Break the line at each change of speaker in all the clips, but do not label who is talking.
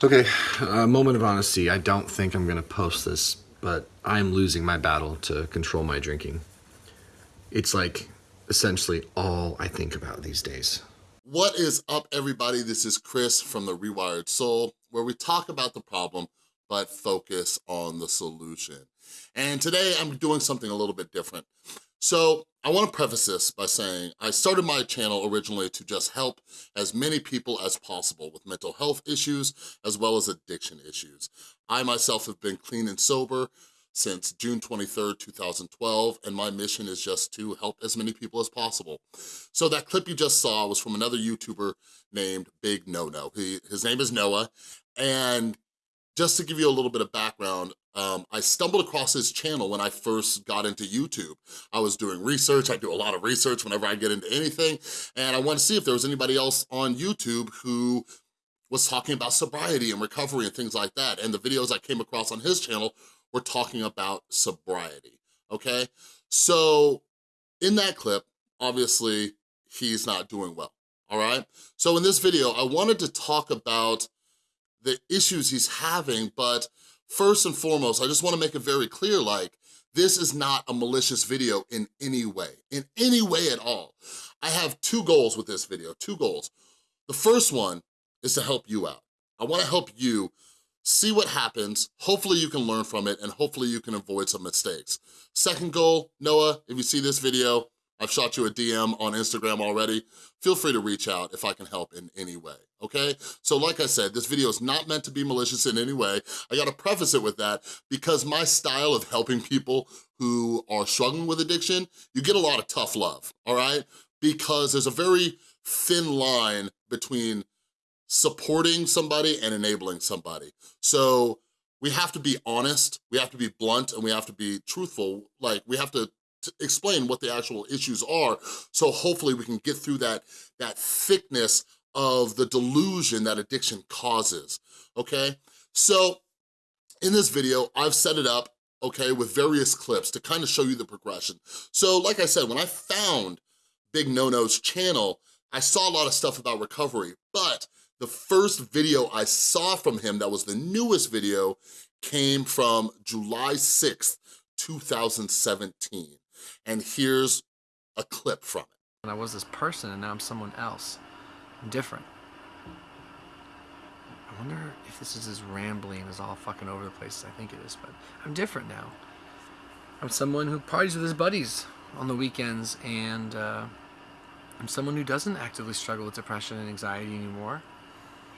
Okay, a moment of honesty. I don't think I'm gonna post this, but I'm losing my battle to control my drinking. It's like essentially all I think about these days.
What is up, everybody? This is Chris from The Rewired Soul, where we talk about the problem, but focus on the solution. And today I'm doing something a little bit different. So I wanna preface this by saying I started my channel originally to just help as many people as possible with mental health issues as well as addiction issues. I myself have been clean and sober since June 23rd, 2012, and my mission is just to help as many people as possible. So that clip you just saw was from another YouTuber named Big No No. He, his name is Noah, and just to give you a little bit of background, um, I stumbled across his channel when I first got into YouTube. I was doing research, I do a lot of research whenever I get into anything, and I wanted to see if there was anybody else on YouTube who was talking about sobriety and recovery and things like that. And the videos I came across on his channel were talking about sobriety, okay? So in that clip, obviously, he's not doing well, all right? So in this video, I wanted to talk about the issues he's having, but first and foremost, I just wanna make it very clear, like, this is not a malicious video in any way, in any way at all. I have two goals with this video, two goals. The first one is to help you out. I wanna help you see what happens, hopefully you can learn from it, and hopefully you can avoid some mistakes. Second goal, Noah, if you see this video, I've shot you a DM on Instagram already. Feel free to reach out if I can help in any way, okay? So like I said, this video is not meant to be malicious in any way. I gotta preface it with that because my style of helping people who are struggling with addiction, you get a lot of tough love, all right? Because there's a very thin line between supporting somebody and enabling somebody. So we have to be honest, we have to be blunt, and we have to be truthful. Like, we have to explain what the actual issues are, so hopefully we can get through that, that thickness of the delusion that addiction causes, okay? So in this video, I've set it up, okay, with various clips to kind of show you the progression. So like I said, when I found Big No-No's channel, I saw a lot of stuff about recovery, but the first video I saw from him that was the newest video came from July 6th, 2017. And here's a clip from it.
And I was this person and now I'm someone else. I'm different. I wonder if this is as rambling as all fucking over the place as I think it is, but I'm different now. I'm someone who parties with his buddies on the weekends and uh, I'm someone who doesn't actively struggle with depression and anxiety anymore.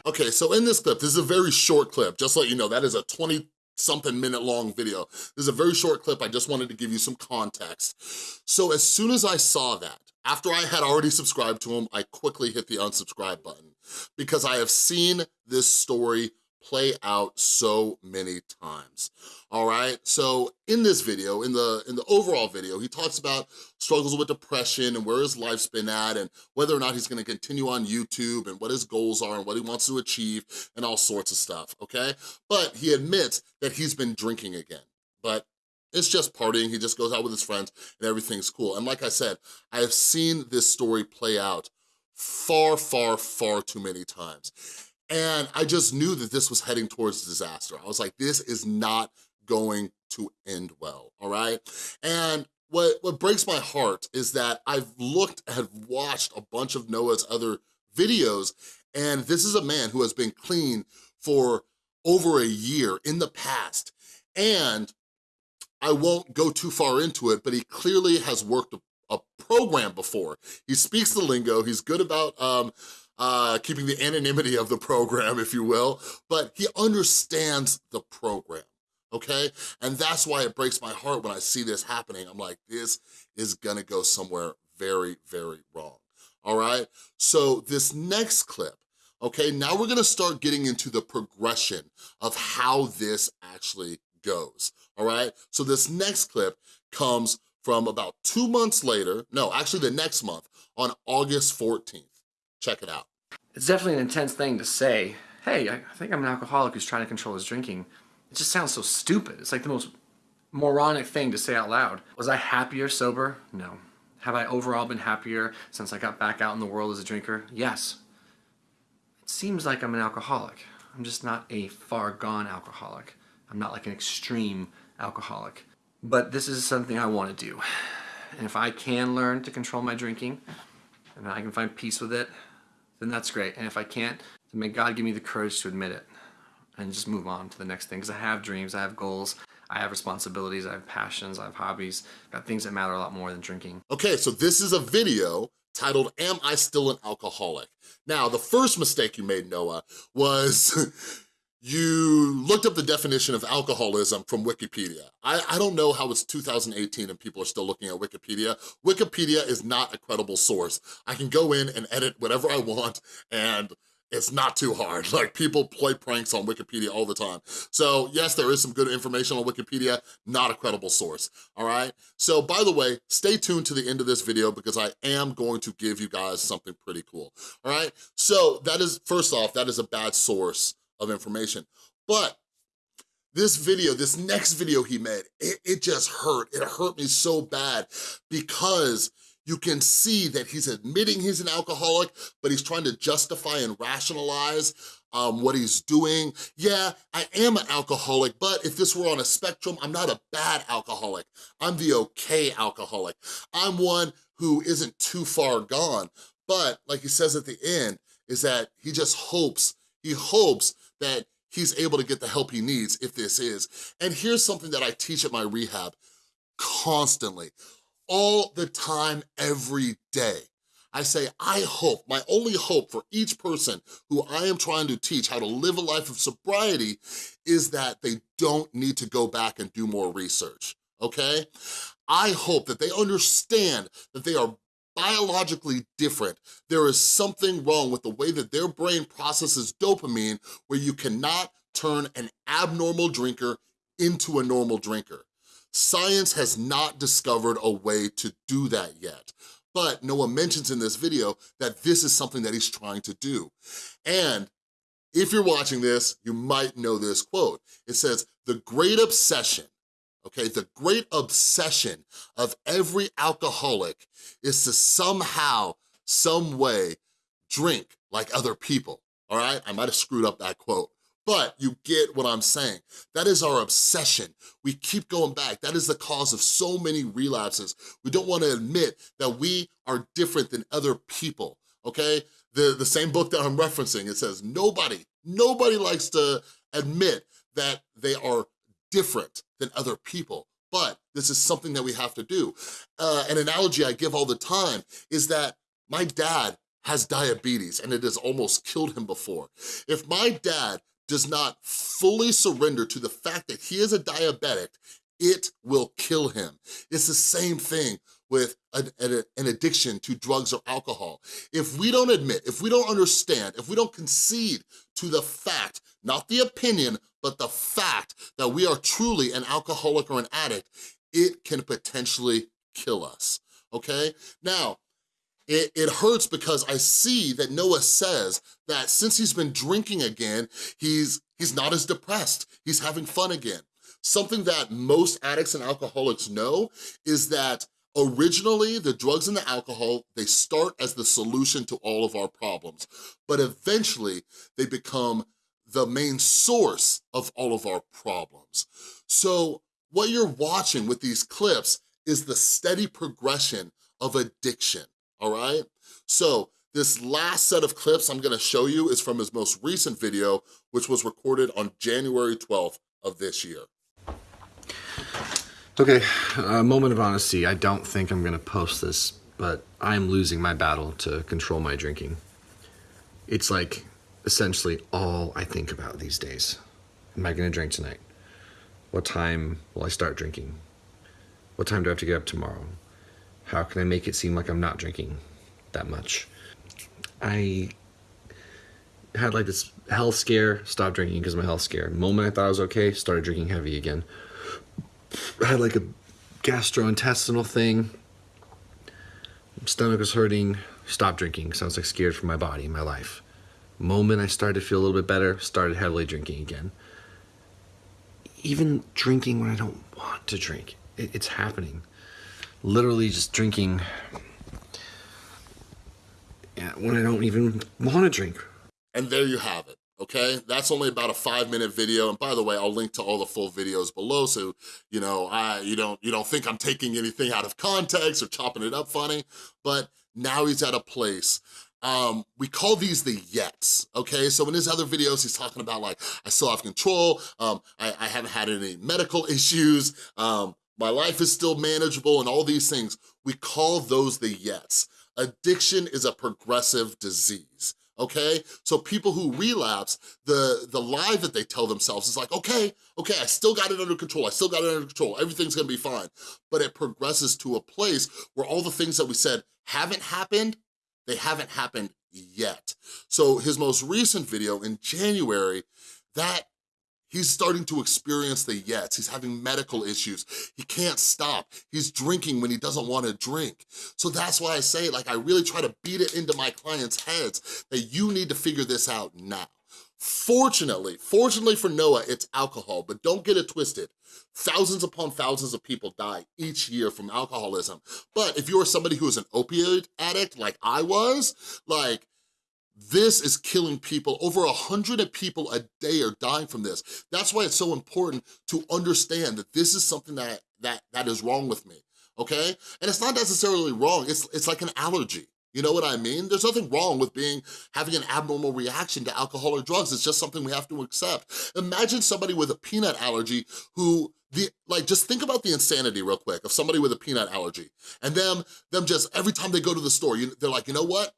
Okay, so in this clip, this is a very short clip, just so you know, that is a 20 something minute long video. This is a very short clip, I just wanted to give you some context. So as soon as I saw that, after I had already subscribed to him, I quickly hit the unsubscribe button because I have seen this story play out so many times, all right? So in this video, in the, in the overall video, he talks about struggles with depression and where his life's been at and whether or not he's gonna continue on YouTube and what his goals are and what he wants to achieve and all sorts of stuff, okay? But he admits that he's been drinking again, but it's just partying, he just goes out with his friends and everything's cool. And like I said, I have seen this story play out far, far, far too many times. And I just knew that this was heading towards disaster. I was like, this is not going to end well, all right? And what, what breaks my heart is that I've looked, have watched a bunch of Noah's other videos, and this is a man who has been clean for over a year in the past. And I won't go too far into it, but he clearly has worked a, a program before. He speaks the lingo, he's good about um, uh, keeping the anonymity of the program, if you will, but he understands the program, okay? And that's why it breaks my heart when I see this happening. I'm like, this is gonna go somewhere very, very wrong, all right? So this next clip, okay, now we're gonna start getting into the progression of how this actually goes, all right? So this next clip comes from about two months later, no, actually the next month, on August 14th. Check it out.
It's definitely an intense thing to say, hey, I think I'm an alcoholic who's trying to control his drinking. It just sounds so stupid. It's like the most moronic thing to say out loud. Was I happier sober? No. Have I overall been happier since I got back out in the world as a drinker? Yes. It seems like I'm an alcoholic. I'm just not a far gone alcoholic. I'm not like an extreme alcoholic. But this is something I want to do. And if I can learn to control my drinking and I can find peace with it, then that's great. And if I can't, then may God give me the courage to admit it and just move on to the next thing. Because I have dreams, I have goals, I have responsibilities, I have passions, I have hobbies, I've got things that matter a lot more than drinking.
Okay, so this is a video titled, Am I Still an Alcoholic? Now, the first mistake you made, Noah, was you looked up the definition of alcoholism from Wikipedia. I, I don't know how it's 2018 and people are still looking at Wikipedia. Wikipedia is not a credible source. I can go in and edit whatever I want and it's not too hard. Like people play pranks on Wikipedia all the time. So yes, there is some good information on Wikipedia, not a credible source, all right? So by the way, stay tuned to the end of this video because I am going to give you guys something pretty cool, all right? So that is, first off, that is a bad source of information. But this video, this next video he made, it, it just hurt. It hurt me so bad because you can see that he's admitting he's an alcoholic, but he's trying to justify and rationalize um, what he's doing. Yeah, I am an alcoholic, but if this were on a spectrum, I'm not a bad alcoholic. I'm the okay alcoholic. I'm one who isn't too far gone. But like he says at the end, is that he just hopes, he hopes that he's able to get the help he needs if this is. And here's something that I teach at my rehab constantly all the time, every day. I say, I hope, my only hope for each person who I am trying to teach how to live a life of sobriety is that they don't need to go back and do more research, okay? I hope that they understand that they are biologically different. There is something wrong with the way that their brain processes dopamine where you cannot turn an abnormal drinker into a normal drinker. Science has not discovered a way to do that yet. But Noah mentions in this video that this is something that he's trying to do. And if you're watching this, you might know this quote. It says, the great obsession, okay, the great obsession of every alcoholic is to somehow, some way, drink like other people, all right? I might have screwed up that quote, but you get what I'm saying. That is our obsession. We keep going back. That is the cause of so many relapses. We don't wanna admit that we are different than other people, okay? The, the same book that I'm referencing, it says nobody, nobody likes to admit that they are different than other people but this is something that we have to do. Uh, an analogy I give all the time is that my dad has diabetes and it has almost killed him before. If my dad does not fully surrender to the fact that he is a diabetic, it will kill him. It's the same thing with an, an, addiction to drugs or alcohol. If we don't admit, if we don't understand, if we don't concede to the fact, not the opinion, but the fact that we are truly an alcoholic or an addict, it can potentially kill us, okay? Now, it, it hurts because I see that Noah says that since he's been drinking again, he's, he's not as depressed. He's having fun again. Something that most addicts and alcoholics know is that originally the drugs and the alcohol, they start as the solution to all of our problems, but eventually they become the main source of all of our problems. So what you're watching with these clips is the steady progression of addiction all right? So this last set of clips I'm gonna show you is from his most recent video, which was recorded on January 12th of this year.
Okay, a moment of honesty. I don't think I'm gonna post this, but I'm losing my battle to control my drinking. It's like essentially all I think about these days. Am I gonna drink tonight? What time will I start drinking? What time do I have to get up tomorrow? How can I make it seem like I'm not drinking that much? I had like this health scare, stopped drinking because of my health scare. Moment I thought I was okay, started drinking heavy again. I had like a gastrointestinal thing. Stomach was hurting, stopped drinking Sounds like scared for my body, my life. Moment I started to feel a little bit better, started heavily drinking again. Even drinking when I don't want to drink, it, it's happening literally just drinking when I don't even want to drink.
And there you have it, okay? That's only about a five minute video. And by the way, I'll link to all the full videos below so, you know, I, you, don't, you don't think I'm taking anything out of context or chopping it up funny, but now he's at a place um, we call these the yets, okay? So in his other videos, he's talking about like, I still have control, um, I, I haven't had any medical issues, um, my life is still manageable and all these things. We call those the yets. Addiction is a progressive disease okay? So people who relapse, the, the lie that they tell themselves is like, okay, okay, I still got it under control, I still got it under control, everything's gonna be fine. But it progresses to a place where all the things that we said haven't happened, they haven't happened yet. So his most recent video in January, that He's starting to experience the yets. He's having medical issues. He can't stop. He's drinking when he doesn't want to drink. So that's why I say, like, I really try to beat it into my clients' heads that you need to figure this out now. Fortunately, fortunately for Noah, it's alcohol, but don't get it twisted. Thousands upon thousands of people die each year from alcoholism. But if you're somebody who is an opioid addict like I was, like this is killing people. Over a hundred people a day are dying from this. That's why it's so important to understand that this is something that, that, that is wrong with me, okay? And it's not necessarily wrong, it's, it's like an allergy. You know what I mean? There's nothing wrong with being having an abnormal reaction to alcohol or drugs. It's just something we have to accept. Imagine somebody with a peanut allergy who the like just think about the insanity real quick of somebody with a peanut allergy and them them just every time they go to the store you, they're like you know what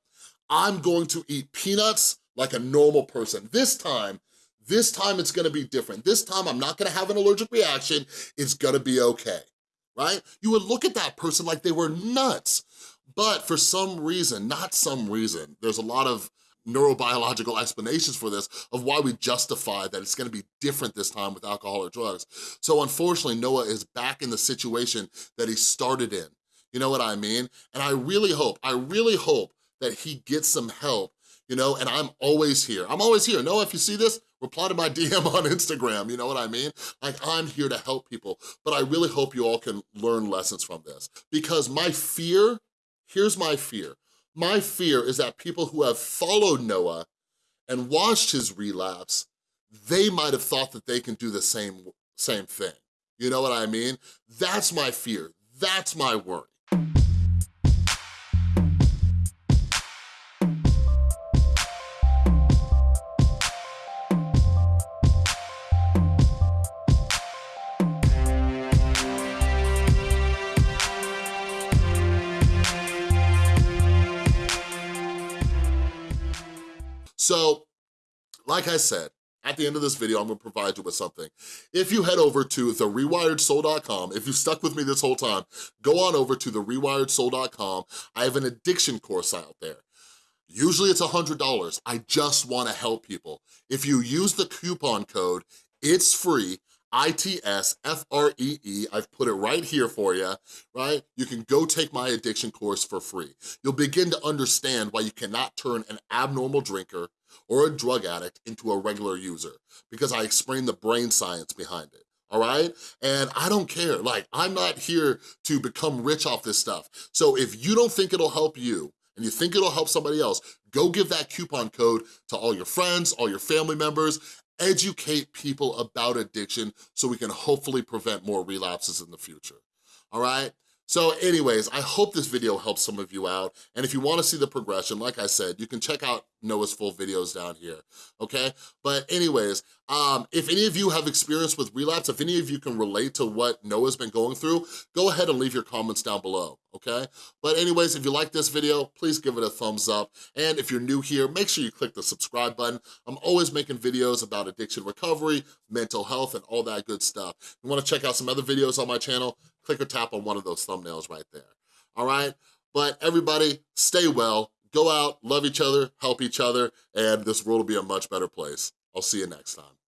I'm going to eat peanuts like a normal person. This time, this time it's gonna be different. This time I'm not gonna have an allergic reaction, it's gonna be okay, right? You would look at that person like they were nuts. But for some reason, not some reason, there's a lot of neurobiological explanations for this of why we justify that it's gonna be different this time with alcohol or drugs. So unfortunately, Noah is back in the situation that he started in. You know what I mean? And I really hope, I really hope that he gets some help, you know, and I'm always here. I'm always here. No, if you see this, reply to my DM on Instagram, you know what I mean? Like, I'm here to help people, but I really hope you all can learn lessons from this because my fear, here's my fear. My fear is that people who have followed Noah and watched his relapse, they might have thought that they can do the same, same thing. You know what I mean? That's my fear. That's my worry. Like I said, at the end of this video, I'm gonna provide you with something. If you head over to therewiredsoul.com, if you stuck with me this whole time, go on over to therewiredsoul.com. I have an addiction course out there. Usually it's $100. I just wanna help people. If you use the coupon code, it's free, I-T-S-F-R-E-E. I've put it right here for you, right? You can go take my addiction course for free. You'll begin to understand why you cannot turn an abnormal drinker or a drug addict into a regular user because I explain the brain science behind it all right? And I don't care, like, I'm not here to become rich off this stuff. So if you don't think it'll help you, and you think it'll help somebody else, go give that coupon code to all your friends, all your family members, educate people about addiction so we can hopefully prevent more relapses in the future, all right? So anyways, I hope this video helps some of you out. And if you wanna see the progression, like I said, you can check out Noah's full videos down here, okay? But anyways, um, if any of you have experience with relapse, if any of you can relate to what Noah's been going through, go ahead and leave your comments down below, okay? But anyways, if you like this video, please give it a thumbs up. And if you're new here, make sure you click the subscribe button. I'm always making videos about addiction recovery, mental health, and all that good stuff. If you wanna check out some other videos on my channel, click or tap on one of those thumbnails right there, all right? But everybody, stay well, go out, love each other, help each other, and this world will be a much better place. I'll see you next time.